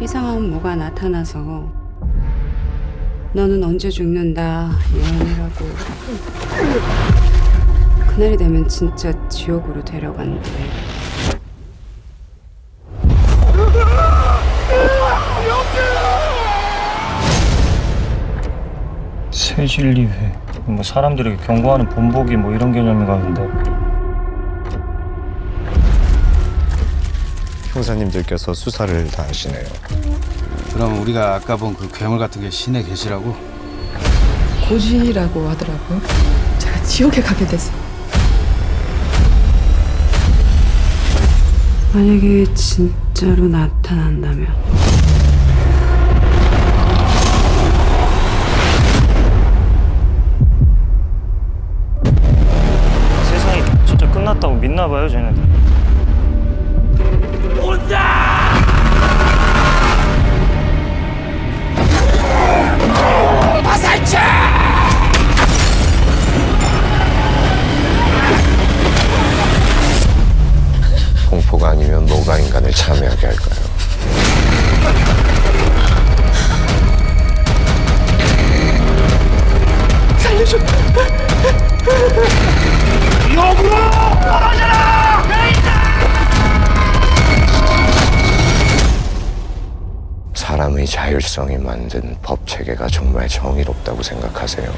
이상한 뭐가 나타나서 너는 언제 죽는다 예언이라고. 그날이 되면 진짜 지옥으로 데려간대. 새진리회. 뭐 사람들에게 경고하는 본보기 뭐 이런 개념인가 본데 형사님들께서 수사를 다 하시네요. 그럼 우리가 아까 본 그 괴물 같은 게 신의 계시라고? 고지라고 하더라고요. 제가 지옥에 가게 됐어. 만약에 진짜로 나타난다면 세상이 진짜 끝났다고 믿나 봐요 쟤네들 공포가 아니면 뭐가 인간을 참여하게 할까요? 사람의 자율성이 만든 법 체계가 정말 정의롭다고 생각하세요?